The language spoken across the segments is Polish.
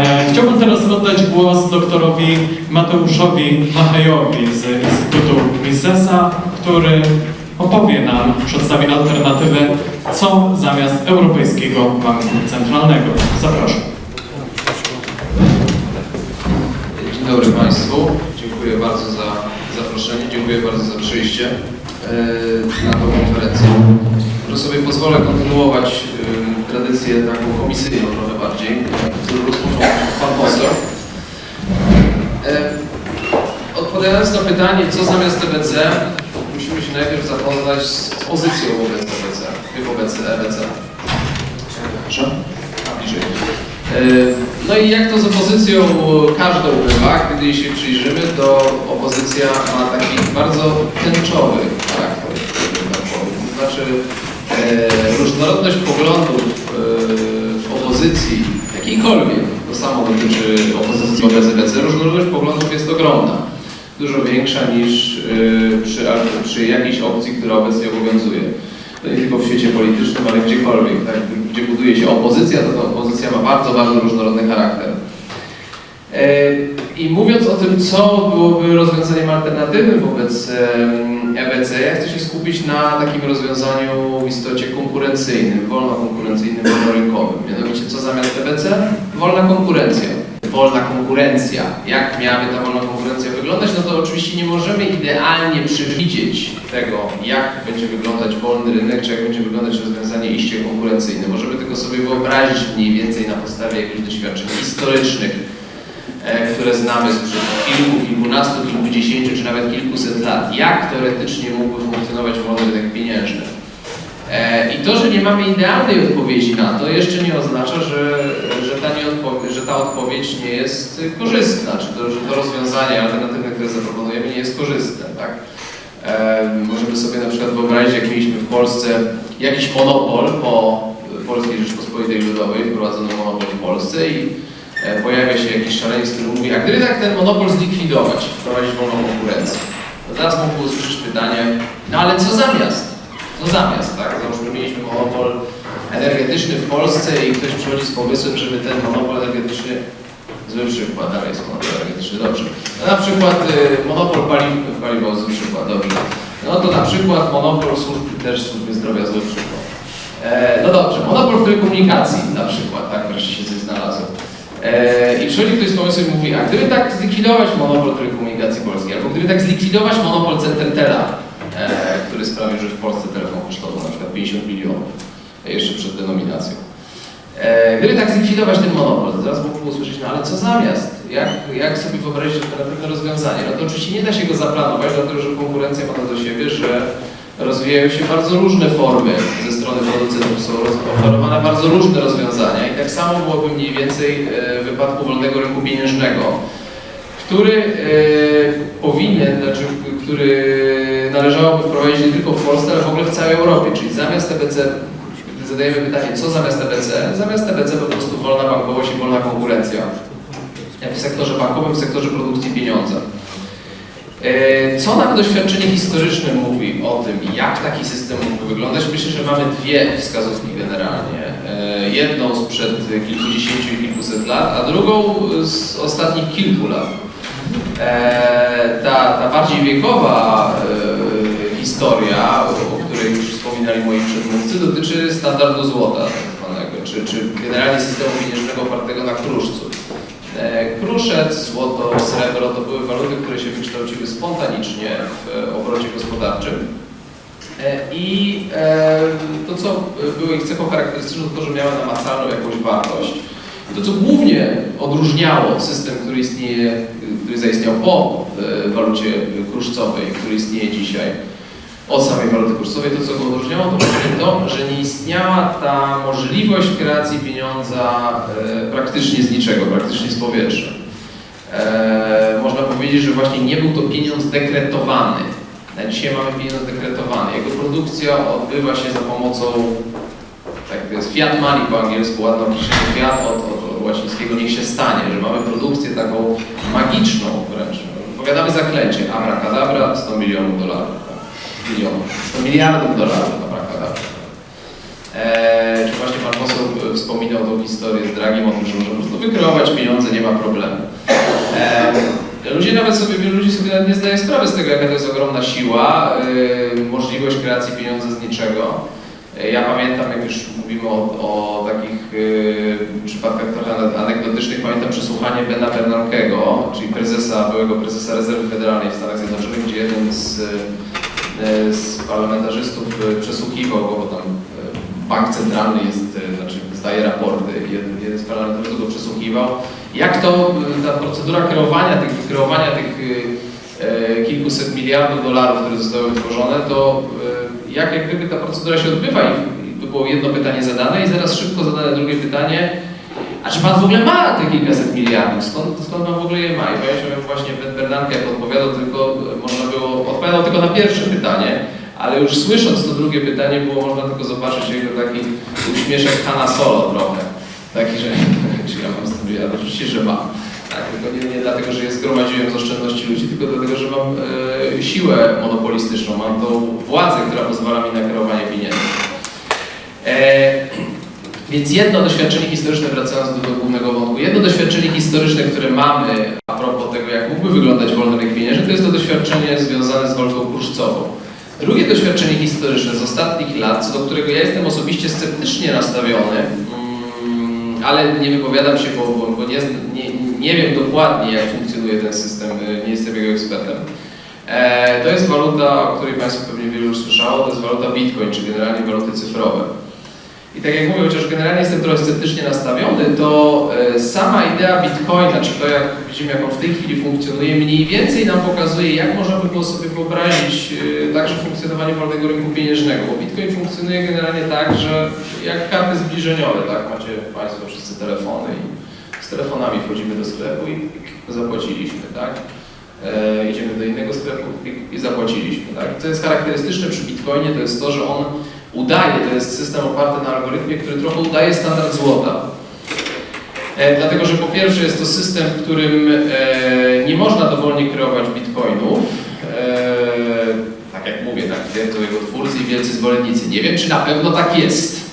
E, chciałbym teraz oddać głos doktorowi Mateuszowi Machejowi z Instytutu Misesa, który opowie nam, przedstawi alternatywę, co zamiast Europejskiego Banku Centralnego. Zapraszam. Dzień dobry Państwu. Dziękuję bardzo za zaproszenie, dziękuję bardzo za przyjście e, na tą konferencję. Może sobie pozwolę kontynuować e, tradycję taką komisyjną trochę bardziej, którą rozpoczął Pan Poseł. E, Odpowiadając na pytanie, co zamiast EBC, musimy się najpierw zapoznać z pozycją wobec EBC, wobec EBC. Proszę? A, bliżej. E, No i jak to z opozycją każdą bywa, gdy się przyjrzymy, to opozycja ma taki bardzo tęczowy charakter, tak powiem. To znaczy e, różnorodność poglądów opozycji, jakiejkolwiek, to samo dotyczy opozycji wobec EBC, różnorodność poglądów jest ogromna. Dużo większa niż e, przy, przy jakiejś opcji, która obecnie obowiązuje to nie tylko w świecie politycznym, ale gdziekolwiek, tak, gdzie buduje się opozycja, to ta opozycja ma bardzo, bardzo różnorodny charakter. E, I mówiąc o tym, co byłoby rozwiązaniem alternatywnym wobec EBC, ja chcę się skupić na takim rozwiązaniu w istocie konkurencyjnym, wolno-konkurencyjnym, wolnorynkowym. Mianowicie, co zamiast EBC? Wolna konkurencja. Wolna konkurencja. Jak miałaby ta wolna konkurencja wyglądać? No to oczywiście nie możemy idealnie przewidzieć tego, jak będzie wyglądać wolny rynek, czy jak będzie wyglądać rozwiązanie iście konkurencyjne. Możemy tylko sobie wyobrazić mniej więcej na podstawie jakichś doświadczeń historycznych, e, które znamy sprzed kilku, kilkunastu, kilkudziesięciu, czy nawet kilkuset lat. Jak teoretycznie mógłby funkcjonować wolny rynek pieniężny? E, I to, że nie mamy idealnej odpowiedzi na to, jeszcze nie oznacza, że, że, ta, nieodpowie- że ta odpowiedź nie jest korzystna, czy to, że to rozwiązanie alternatywne, które zaproponujemy, nie jest korzystne. Tak? E, możemy sobie na przykład wyobrazić, jak mieliśmy w Polsce jakiś monopol po Polskiej Rzeczpospolitej Ludowej, wprowadzono monopol w Polsce i e, pojawia się jakiś szaleniec, który mówi, a gdyby tak ten monopol zlikwidować, wprowadzić wolną konkurencję, to teraz mógł usłyszeć pytanie, no ale co zamiast? Co zamiast, tak? Załóżmy, mieliśmy monopol energetyczny w Polsce i ktoś przychodzi z pomysłem, żeby ten monopol energetyczny, zły przykład, dalej jest monopol energetyczny, dobrze. No na przykład y, monopol paliw, paliwo, zły przykład, dobrze. No to na przykład monopol służb, też służby zdrowia, zły przykład. E, no dobrze, monopol w telekomunikacji na przykład, tak, wreszcie się coś znalazło. E, I przychodzi ktoś z pomysłem i mówi, a gdyby tak zlikwidować monopol telekomunikacji polskiej, albo gdyby tak zlikwidować monopol Centrotela, e, który sprawił, że w Polsce telefon kosztował na przykład 50 milionów, e, jeszcze przed denominacją. Gdyby tak zlikwidować ten monopol, zaraz mógłbym usłyszeć, no ale co zamiast? Jak, jak sobie wyobrazić alternatywne rozwiązanie? No to oczywiście nie da się go zaplanować, dlatego że konkurencja ma to do siebie, że rozwijają się bardzo różne formy ze producentów, są oferowane bardzo różne rozwiązania i tak samo byłoby mniej więcej e, w wypadku wolnego rynku pieniężnego, który e, powinien, znaczy, który należałoby wprowadzić nie tylko w Polsce, ale w ogóle w całej Europie, czyli zamiast gdy zadajemy pytanie, co zamiast EBC, zamiast EBC po prostu wolna bankowość i wolna konkurencja w sektorze bankowym, w sektorze produkcji pieniądza. E, Co nam doświadczenie historyczne mówi o tym, jak taki system mógłby wyglądać? Myślę, że mamy dwie wskazówki generalnie. E, Jedną sprzed kilkudziesięciu i kilkuset lat, a drugą z ostatnich kilku lat. E, Ta, ta bardziej wiekowa historia, o której już wspominali moi przedmówcy, dotyczy standardu złota tak zwanego, czy, czy generalnie systemu pieniężnego opartego na kruszcu. E, Kruszec, złoto, srebro to były waluty, które się wykształciły spontanicznie w obrocie gospodarczym. E, I e, to, co było ich cechą charakterystyczną, to, że miały namacalną jakąś wartość. I to, co głównie odróżniało system, który istnieje, który zaistniał po e, walucie kruszcowej, który istnieje dzisiaj, od samej waluty kursowej, to co go odróżniało, to właśnie to, że nie istniała ta możliwość kreacji pieniądza e, praktycznie z niczego, praktycznie z powietrza. E, można powiedzieć, że właśnie nie był to pieniądz dekretowany. Na dzisiaj mamy pieniądz dekretowany. Jego produkcja odbywa się za pomocą, tak to jest fiat money po angielsku, ładno określenie fiat od, od, od łacińskiego niech się stanie, że mamy produkcję taką magiczną wręcz. Powiadamy zaklęcie, abracadabra, 100 milionów dolarów milionów, 100 miliardów dolarów, abracadabra. E, czy właśnie Pan poseł e, wspominał tą historię z Dragim o tym, że można po prostu wykreować pieniądze, nie ma problemu. E, ludzie nawet sobie, wielu ludzi sobie nawet nie zdaje sprawy z tego, jaka to jest ogromna siła, e, możliwość kreacji pieniądza z niczego. E, Ja pamiętam, jak już mówimy o, o takich e, przypadkach trochę ane- anegdotycznych, pamiętam przesłuchanie Bena Bernankeego, czyli prezesa, byłego prezesa Rezerwy Federalnej w Stanach Zjednoczonych, gdzie jeden z, z parlamentarzystów e, przesłuchiwał bo tam e, bank centralny jest, e, znaczy zdaje raporty, jeden, jeden z parlamentarzystów go przesłuchiwał. Jak to e, ta procedura kreowania tych, kreowania tych e, kilkuset miliardów dolarów, które zostały wytworzone, to e, jak, jak gdyby ta procedura się odbywa i, by było jedno pytanie zadane i zaraz szybko zadane drugie pytanie, czy pan w ogóle ma te kilkaset miliardów? Skąd, skąd pan w ogóle je ma? I pamiętam, właśnie Bernanke jak odpowiadał tylko, można było, odpowiadał tylko na pierwsze pytanie, ale już słysząc to drugie pytanie było można tylko zobaczyć jego taki uśmieszek Hanna Solo trochę. Taki, że czy ja mam 100 miliardów? Oczywiście, że mam. Tak, tylko nie, nie dlatego, że je zgromadziłem z oszczędności ludzi, tylko dlatego, że mam e, siłę monopolistyczną, mam tą władzę, która pozwala mi na kreowanie pieniędzy. E, więc jedno doświadczenie historyczne, wracając do, do głównego wątku, jedno doświadczenie historyczne, które mamy a propos tego, jak mógłby wyglądać wolny rynek pieniężny, to jest to doświadczenie związane z walutą kruszcową. Drugie doświadczenie historyczne z ostatnich lat, co do którego ja jestem osobiście sceptycznie nastawiony, mm, ale nie wypowiadam się, bo, bo, nie, nie, nie wiem dokładnie, jak funkcjonuje ten system, y, nie jestem jego ekspertem. E, to jest waluta, o której Państwo pewnie wielu już słyszało, to jest waluta Bitcoin, czy generalnie waluty cyfrowe. I tak jak mówię, chociaż generalnie jestem trochę sceptycznie nastawiony, to e, sama idea Bitcoina, czy to jak widzimy, jak on w tej chwili funkcjonuje, mniej więcej nam pokazuje, jak można by było sobie wyobrazić e, także funkcjonowanie wolnego rynku pieniężnego. Bo Bitcoin funkcjonuje generalnie tak, że jak karty zbliżeniowe, tak? Macie Państwo wszyscy telefony i z telefonami wchodzimy do sklepu i zapłaciliśmy, tak? E, idziemy do innego sklepu i, zapłaciliśmy, tak? Co jest charakterystyczne przy Bitcoinie, to jest to, że on udaje, to jest system oparty na algorytmie, który trochę udaje standard złota. E, dlatego, że po pierwsze jest to system, w którym e, nie można dowolnie kreować bitcoinów. E, tak jak mówię, tak twierdzą jego twórcy i wielcy zwolennicy. Nie wiem, czy na pewno tak jest.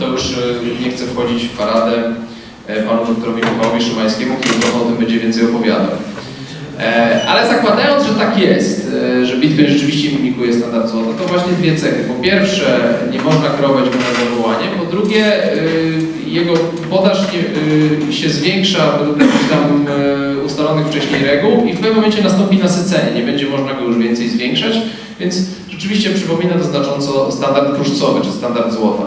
To już e, nie chcę wchodzić w paradę e, panu doktorowi Michałowi Szymańskiemu, który o tym będzie więcej opowiadał. E, Ale zakładając, że tak jest, e, że Bitcoin rzeczywiście mimikuje standard złota, to właśnie dwie cechy. Po pierwsze, nie można kreować go na zawołanie, po drugie, e, jego podaż się zwiększa według jakichś tam ustalonych wcześniej reguł i w pewnym momencie nastąpi nasycenie, nie będzie można go już więcej zwiększać, więc rzeczywiście przypomina to znacząco standard kruszcowy czy standard złota.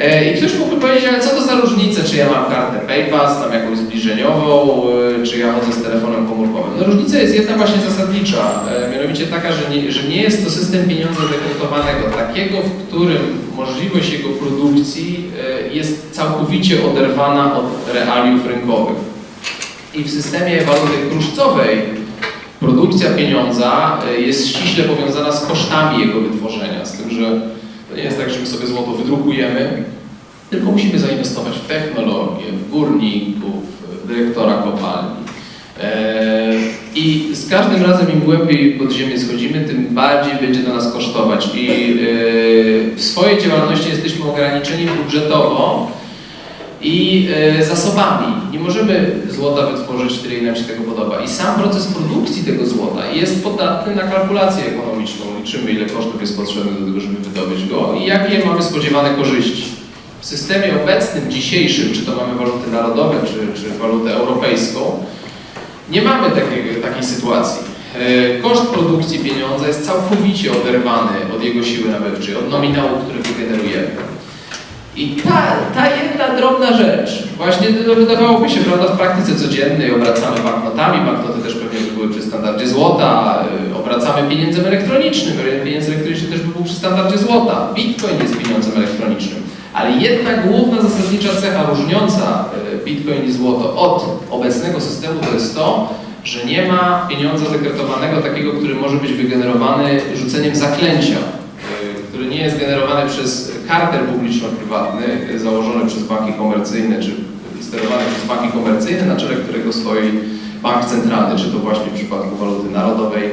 E, I ktoś mógłby powiedzieć, ale co to za różnica, czy ja mam kartę PayPass, tam jakąś zbliżeniową, e, czy ja chodzę z telefonem komórkowym. No różnica jest jedna właśnie zasadnicza, e, mianowicie taka, że nie, że nie jest to system pieniądza dekretowanego, takiego, w którym możliwość jego produkcji jest całkowicie oderwana od realiów rynkowych. I w systemie waluty kruszcowej produkcja pieniądza jest ściśle powiązana z kosztami jego wytworzenia, z tym, że to nie jest tak, że my sobie złoto wydrukujemy, tylko musimy zainwestować w technologię, w górników, w dyrektora kopalni. Eee, I z każdym razem im głębiej pod ziemię schodzimy, tym bardziej będzie to nas kosztować. I eee, w swojej działalności jesteśmy ograniczeni budżetowo i e, zasobami. Nie możemy złota wytworzyć nam się tego podoba. I sam proces produkcji tego złota jest podatny na kalkulację ekonomiczną. Liczymy, ile kosztów jest potrzebne do tego, żeby wydobyć go i jakie mamy spodziewane korzyści. W systemie obecnym, dzisiejszym, czy to mamy waluty narodowe, czy, czy walutę europejską, nie mamy takiej, takiej sytuacji. E, Koszt produkcji pieniądza jest całkowicie oderwany od jego siły nabywczej, od nominału, który wygenerujemy. I ta, ta jedna drobna rzecz, właśnie to wydawałoby się, prawda, w praktyce codziennej obracamy banknotami, banknoty też pewnie by były przy standardzie złota, y, obracamy pieniędzem elektronicznym, pieniądz elektroniczny też by był przy standardzie złota, bitcoin jest pieniądzem elektronicznym, ale jedna główna zasadnicza cecha różniąca y, bitcoin i złoto od obecnego systemu to jest to, że nie ma pieniądza dekretowanego takiego, który może być wygenerowany rzuceniem zaklęcia, nie jest generowany przez kartel publiczno-prywatny założony przez banki komercyjne, czy sterowany przez banki komercyjne, na czele którego stoi bank centralny, czy to właśnie w przypadku waluty narodowej,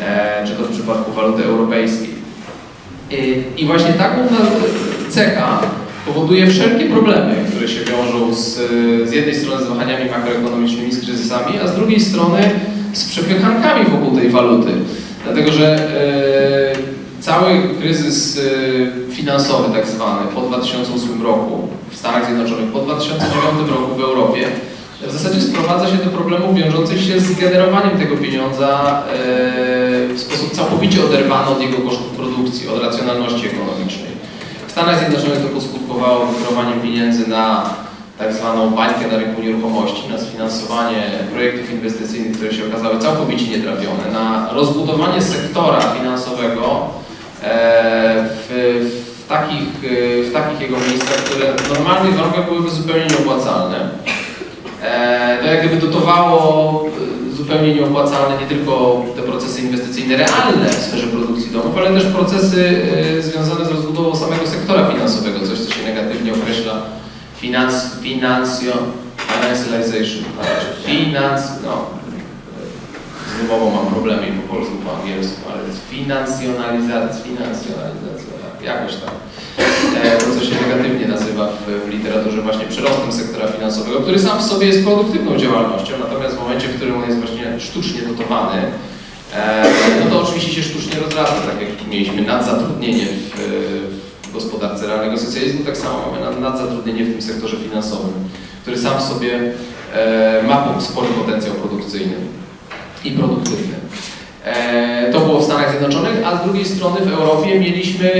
e, czy to w przypadku waluty europejskiej. Y, I właśnie ta główna cecha powoduje wszelkie problemy, które się wiążą z, z jednej strony z wahaniami makroekonomicznymi, z kryzysami, a z drugiej strony z przepychankami wokół tej waluty. Dlatego, że e, cały kryzys e, finansowy tak zwany po 2008 roku w Stanach Zjednoczonych, po 2009 roku w Europie w zasadzie sprowadza się do problemów wiążących się z generowaniem tego pieniądza e, w sposób całkowicie oderwany od jego kosztów produkcji, od racjonalności ekonomicznej. W Stanach Zjednoczonych to poskutkowało wykierowaniem pieniędzy na tak zwaną bańkę na rynku nieruchomości, na sfinansowanie projektów inwestycyjnych, które się okazały całkowicie nietrafione, na rozbudowanie sektora finansowego w, w, takich, e, w takich jego miejscach, które w normalnych warunkach byłyby zupełnie nieopłacalne. E, To jak gdyby dotowało e, zupełnie nieopłacalne nie tylko te procesy inwestycyjne realne w sferze produkcji domów, ale też procesy e, związane z rozbudową samego sektora finansowego, coś co się negatywnie określa finans, finansjo, financialization, znaczy finans, no, z wymową mam problemy i po polsku, po angielsku, ale financjonalizacja, financjonalizacja, tak, jakoś tam. E, To, co się negatywnie nazywa w, w literaturze właśnie przyrostem sektora finansowego, który sam w sobie jest produktywną działalnością, natomiast w momencie, w którym on jest właśnie sztucznie dotowany, e, no to oczywiście się sztucznie rozrasta, tak jak mieliśmy nadzatrudnienie w, w gospodarce realnego socjalizmu, tak samo mamy nad- nadzatrudnienie w tym sektorze finansowym, który sam w sobie e, ma spory potencjał produkcyjny i produktywny. E, To było w Stanach Zjednoczonych, a z drugiej strony w Europie mieliśmy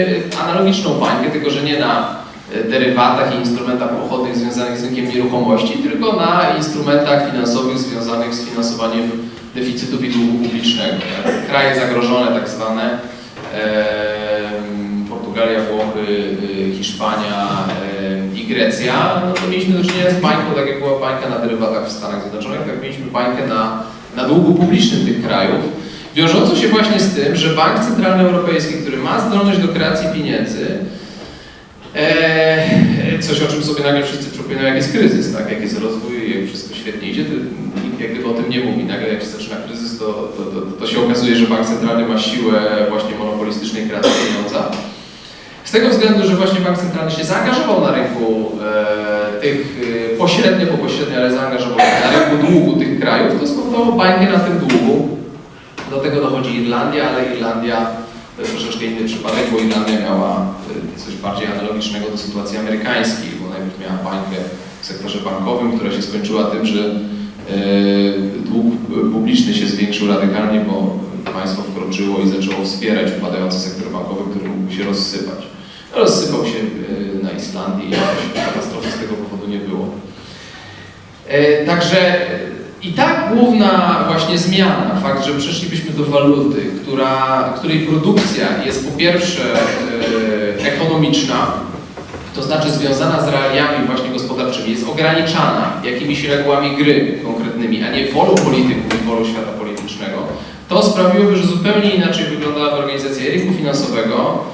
analogiczną bańkę, tylko że nie na e, derywatach i instrumentach pochodnych związanych z rynkiem nieruchomości, tylko na instrumentach finansowych związanych z finansowaniem deficytów i długu publicznego. Tak? Kraje zagrożone, tak zwane, em, Portugalia, Włochy, Hiszpania i Grecja, no to mieliśmy do czynienia z bańką, tak jak była bańka na derywatach w Stanach Zjednoczonych, tak mieliśmy bańkę na, na długu publicznym tych krajów, wiążącą się właśnie z tym, że Bank Centralny Europejski, który ma zdolność do kreacji pieniędzy, e, coś o czym sobie nagle wszyscy przypominają, jak jest kryzys, tak? jak jest rozwój, jak wszystko świetnie idzie, to nikt jak gdyby o tym nie mówi. Nagle jak się zaczyna kryzys, to, to, to, to się okazuje, że Bank Centralny ma siłę właśnie monopolistycznej kreacji pieniądza. Z tego względu, że właśnie Bank Centralny się zaangażował na rynku e, tych, e, pośrednio, bo pośrednio, ale zaangażował na rynku długu tych krajów, to spowodowało bańkę na tym długu. Do tego dochodzi Irlandia, ale Irlandia to jest troszeczkę inny przypadek, bo Irlandia miała y, coś bardziej analogicznego do sytuacji amerykańskiej, bo najpierw miała bańkę w sektorze bankowym, która się skończyła tym, że y, dług publiczny się zwiększył radykalnie, bo państwo wkroczyło i zaczęło wspierać upadający sektor bankowy, który mógł się rozsypać. Rozsypał się y, na Islandii jakoś katastrofy z tego powodu nie było. E, Także i tak główna właśnie zmiana, fakt, że przeszlibyśmy do waluty, która, której produkcja jest po pierwsze e, ekonomiczna, to znaczy związana z realiami właśnie gospodarczymi, jest ograniczana jakimiś regułami gry konkretnymi, a nie wolą polityków i wolą świata politycznego, to sprawiłoby, że zupełnie inaczej wyglądałaby organizacja rynku finansowego,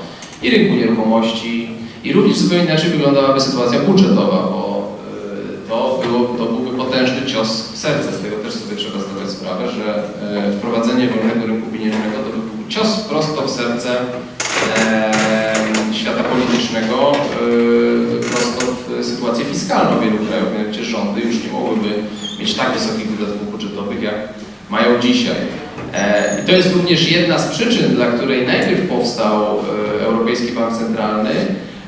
i rynku nieruchomości, i również zupełnie inaczej wyglądałaby sytuacja budżetowa, bo e, to, było, to byłby potężny cios w serce. Z tego też sobie trzeba zdawać sprawę, że e, wprowadzenie wolnego rynku pieniężnego to by był cios prosto w serce e, świata politycznego, prosto w sytuację fiskalną wielu krajów. Mianowicie rządy już nie mogłyby mieć tak wysokich wydatków budżetowych, jak mają dzisiaj. E, I to jest również jedna z przyczyn, dla której najpierw powstał e, Europejski Bank Centralny,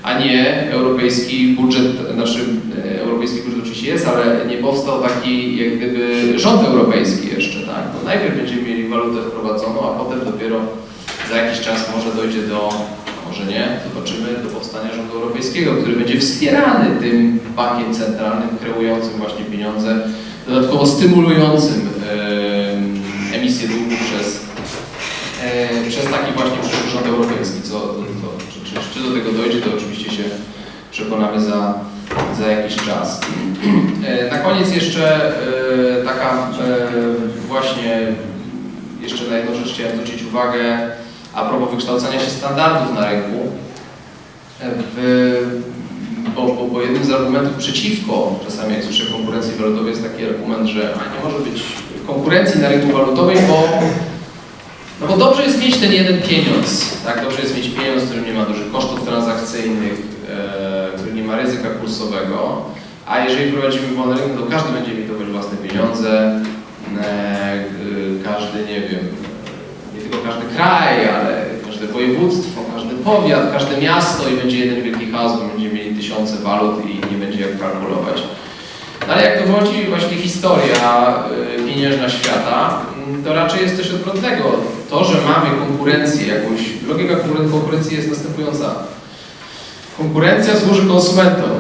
a nie europejski budżet, znaczy e, europejski budżet oczywiście jest, ale nie powstał taki jak gdyby rząd europejski jeszcze, tak? Bo najpierw będziemy mieli walutę wprowadzoną, a potem dopiero za jakiś czas może dojdzie do, może nie, zobaczymy, do powstania rządu europejskiego, który będzie wspierany tym bankiem centralnym, kreującym właśnie pieniądze, dodatkowo stymulującym e, emisję przez, e, przez taki właśnie przyszły rząd europejski. Co, to, czy, czy, czy do tego dojdzie, to oczywiście się przekonamy za, za jakiś czas. E, na koniec jeszcze e, taka właśnie, jeszcze na jedną rzecz chciałem zwrócić uwagę a propos wykształcania się standardów na rynku. W, bo, bo, bo jednym z argumentów przeciwko, czasami jak słyszę konkurencji walutowej, jest taki argument, że nie może być konkurencji na rynku walutowym, bo, no bo dobrze jest mieć ten jeden pieniądz, tak? Dobrze jest mieć pieniądz, w którym nie ma dużych kosztów transakcyjnych, ma ryzyka kursowego, a jeżeli prowadzimy wolny rynek, to każdy będzie emitować własne pieniądze, e, y, każdy, nie wiem, nie tylko każdy kraj, ale każde województwo, każdy powiat, każde miasto i będzie jeden wielki chaos, bo będziemy mieli tysiące walut i nie będzie jak kalkulować. No ale jak dowodzi właśnie historia pieniężna świata, to raczej jest coś odwrotnego. To, że mamy konkurencję jakąś, logika konkuren- konkurencji jest następująca. Konkurencja służy konsumentom.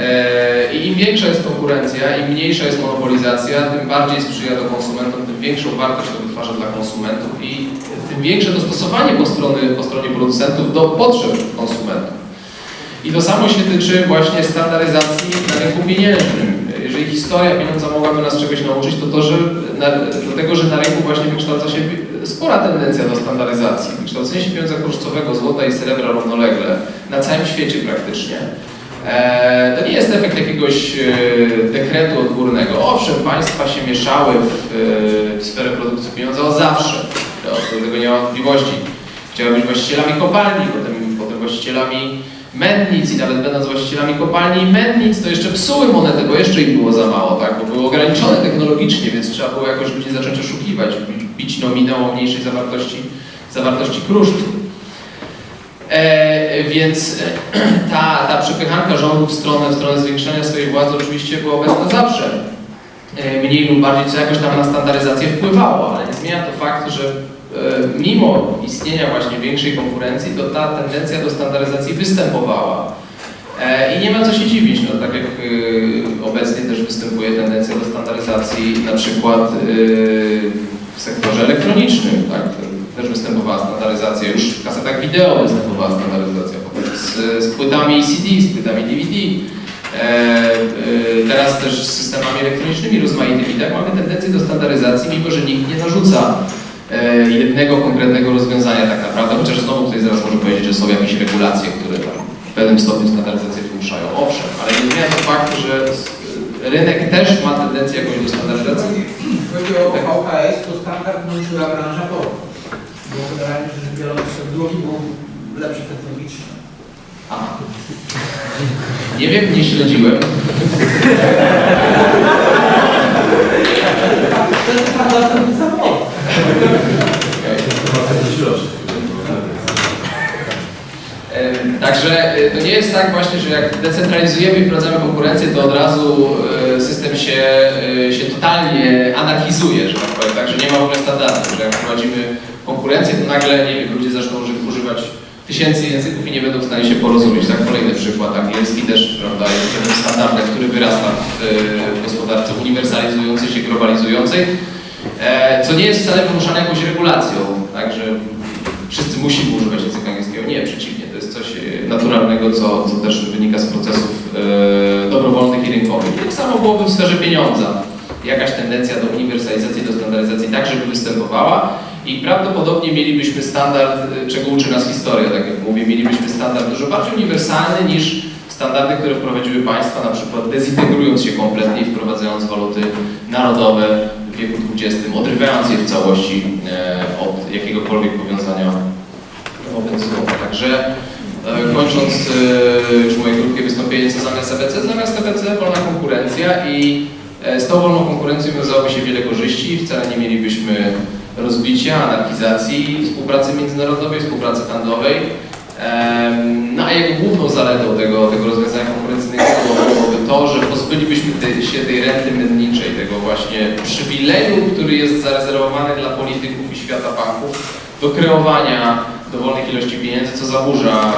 E, I im większa jest konkurencja, im mniejsza jest monopolizacja, tym bardziej sprzyja to konsumentom, tym większą wartość to wytwarza dla konsumentów i tym większe dostosowanie po, strony, po stronie producentów do potrzeb konsumentów. I to samo się tyczy właśnie standaryzacji na rynku pieniężnym. Historia pieniądza mogłaby nas czegoś nauczyć, to to, że na, dlatego, że na rynku właśnie wykształca się spora tendencja do standaryzacji. Wykształcenie się pieniądza kruszcowego, złota i srebra równolegle na całym świecie praktycznie. E, to nie jest efekt jakiegoś e, dekretu odgórnego. Owszem, państwa się mieszały w, e, w sferę produkcji pieniądza od zawsze. Do tego nie ma wątpliwości. Chciały być właścicielami kopalni, potem, potem właścicielami mędnic i nawet będąc właścicielami kopalni i mędnic, to jeszcze psuły monetę, bo jeszcze ich było za mało, tak? bo były ograniczone technologicznie, więc trzeba było jakoś ludzi zacząć oszukiwać, bić nominał o mniejszej zawartości, zawartości kruszcu. E, więc ta, ta przepychanka rządu w stronę, w stronę zwiększania swojej władzy oczywiście była obecna zawsze. E, mniej lub bardziej co jakoś tam na standaryzację wpływało, ale nie zmienia to faktu, że mimo istnienia właśnie większej konkurencji, to ta tendencja do standaryzacji występowała. E, I nie ma co się dziwić, no, tak jak e, obecnie też występuje tendencja do standaryzacji na przykład e, w sektorze elektronicznym, tak? też występowała standaryzacja, już w kasetach wideo występowała standaryzacja, z, z płytami CD, z płytami DVD. E, e, teraz też z systemami elektronicznymi rozmaitymi, tak mamy tendencję do standaryzacji, mimo że nikt nie narzuca e, jednego konkretnego rozwiązania tak naprawdę, chociaż znowu tutaj zaraz może powiedzieć, że są jakieś regulacje, które tam w pewnym stopniu standaryzację wymuszają. Owszem, ale nie zmienia to faktu, że rynek też ma tendencję jakąś do standaryzacji. Chodzi o VHS, to standard włączyła branża porno. Bo generalnie rzecz biorąc, drugi był lepszy technologicznie. A. Nie wiem, nie śledziłem. To jest standardowy samochód. Także y, to nie jest tak właśnie, że jak decentralizujemy i wprowadzamy konkurencję, to od razu y, system się, y, się totalnie anarchizuje, że tak powiem, tak, że nie ma w ogóle standardów, że jak wprowadzimy konkurencję, to nagle, nie wiem, ludzie zaczną uży- używać tysięcy języków i nie będą w stanie się porozumieć. Tak, kolejny przykład, angielski też, prawda, jest pewnym standardem, który wyrasta w, gospodarce uniwersalizującej się, globalizującej, co nie jest wcale wymuszane jakąś regulacją, tak, że wszyscy musimy używać języka angielskiego. Nie, przeciwnie, to jest coś e, naturalnego, co, co też wynika z procesów e, dobrowolnych i rynkowych. Tak samo byłoby w sferze pieniądza. Jakaś tendencja do uniwersalizacji, do standaryzacji tak, żeby występowała i prawdopodobnie mielibyśmy standard, e, czego uczy nas historia, tak jak mówię, mielibyśmy standard dużo bardziej uniwersalny niż standardy, które wprowadziły państwa, na przykład dezintegrując się kompletnie i wprowadzając waluty narodowe wieku XX, odrywając je w całości e, od jakiegokolwiek powiązania obowiązkowego. Także e, kończąc e, już moje krótkie wystąpienie, co zamiast EBC? Zamiast EBC wolna konkurencja i z tą wolną konkurencją wiązałoby się wiele korzyści. Wcale nie mielibyśmy rozbicia, anarchizacji, współpracy międzynarodowej, współpracy handlowej. No a jego główną zaletą tego, tego rozwiązania konkurencyjnego byłoby to, że pozbylibyśmy tej, się tej renty mędniczej, tego właśnie przywileju, który jest zarezerwowany dla polityków i świata banków do kreowania dowolnych ilości pieniędzy, co zaburza